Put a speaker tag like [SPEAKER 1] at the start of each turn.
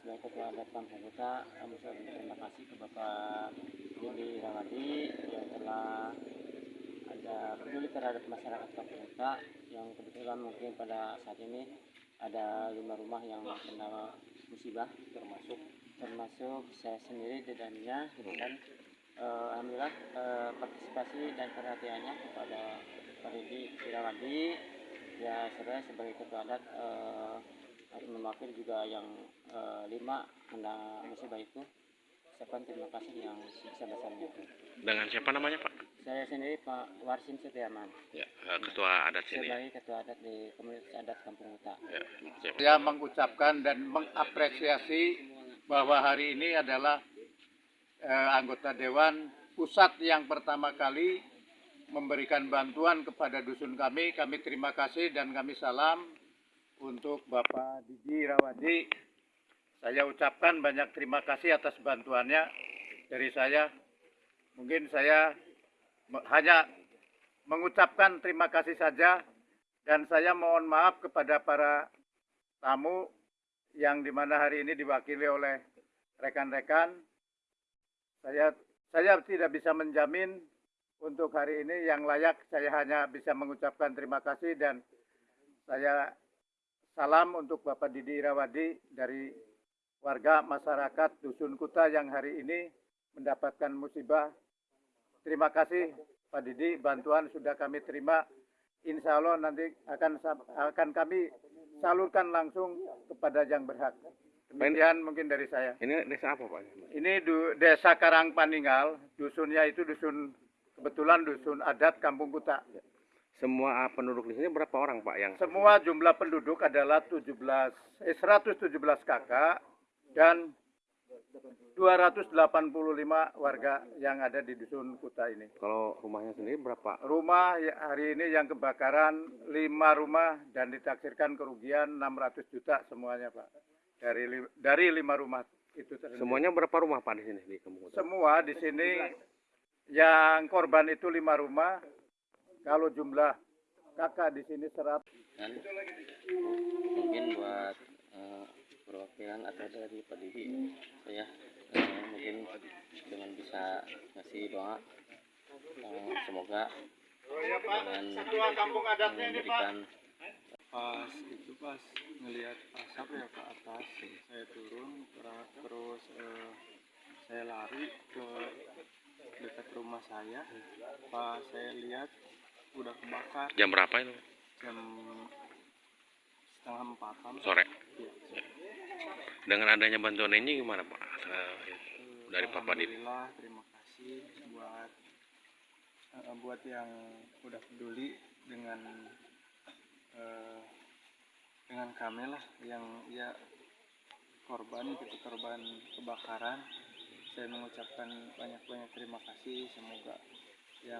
[SPEAKER 1] Ketua Adat Kampung Kuta, kami ucapkan terima kasih ke Bapak Yudi Rawadi yang telah ada peduli terhadap masyarakat Kuta yang kebetulan mungkin pada saat ini ada lima rumah yang kena musibah termasuk termasuk saya sendiri di dalamnya dan eh, alhamdulillah eh, partisipasi dan perhatiannya kepada Pak Yudi Rawadi. Ya saya sebagai ketua adat eh, harus mewakili juga yang eh, lima kena musibah itu ucapkan terima kasih yang sebesar-besarnya itu.
[SPEAKER 2] Dengan siapa namanya Pak?
[SPEAKER 1] Saya sendiri Pak Warsin Setiaman
[SPEAKER 2] Ya, eh, ketua adat sini.
[SPEAKER 1] sebagai ketua adat di komunitas adat Kampung Uta.
[SPEAKER 2] Ya.
[SPEAKER 3] Saya mengucapkan dan mengapresiasi bahwa hari ini adalah eh, anggota Dewan Pusat yang pertama kali memberikan bantuan kepada dusun kami. Kami terima kasih dan kami salam untuk Bapak Didi Rawadi. Saya ucapkan banyak terima kasih atas bantuannya dari saya. Mungkin saya hanya mengucapkan terima kasih saja dan saya mohon maaf kepada para tamu yang di mana hari ini diwakili oleh rekan-rekan. Saya saya tidak bisa menjamin untuk hari ini yang layak saya hanya bisa mengucapkan terima kasih dan saya salam untuk Bapak Didi Irawadi dari warga masyarakat Dusun Kuta yang hari ini mendapatkan musibah. Terima kasih Pak Didi, bantuan sudah kami terima. Insya Allah nanti akan akan kami salurkan langsung kepada yang berhak. Demikian mungkin dari saya.
[SPEAKER 2] Ini desa apa Pak?
[SPEAKER 3] Ini du- desa Karangpaninggal, dusunnya itu dusun kebetulan dusun adat Kampung Kuta.
[SPEAKER 2] Semua penduduk di sini berapa orang Pak yang
[SPEAKER 3] Semua jumlah penduduk adalah 17 eh, 117 kakak dan 285 warga yang ada di dusun Kuta ini.
[SPEAKER 2] kalau rumahnya sendiri berapa?
[SPEAKER 3] Rumah ya- hari ini yang kebakaran 5 rumah dan ditaksirkan kerugian 600 juta semuanya, Pak. Dari dari 5 rumah itu tersendiri.
[SPEAKER 2] Semuanya berapa rumah Pak di sini di?
[SPEAKER 3] Semua di sini yang korban itu 5 rumah. Kalau jumlah kakak di sini 100
[SPEAKER 1] Dan mungkin buat eh, perwakilan atau dari Pak Didi saya eh, mungkin dengan bisa ngasih doa eh, semoga dengan
[SPEAKER 3] kampung
[SPEAKER 1] memberikan
[SPEAKER 4] pas itu pas ngelihat asap ya ke atas. Saya turun ter- terus eh, saya lari ke dekat rumah saya. Pas saya lihat udah kebakar
[SPEAKER 2] Jam berapa itu?
[SPEAKER 4] jam setengah empatan
[SPEAKER 2] Sore.
[SPEAKER 4] Iya.
[SPEAKER 2] Dengan adanya bantuan ini gimana Pak? Dari Papa Didi.
[SPEAKER 4] Terima kasih buat eh, buat yang udah peduli dengan eh, dengan kami lah yang ya korban gitu korban kebakaran saya mengucapkan banyak-banyak terima kasih semoga ya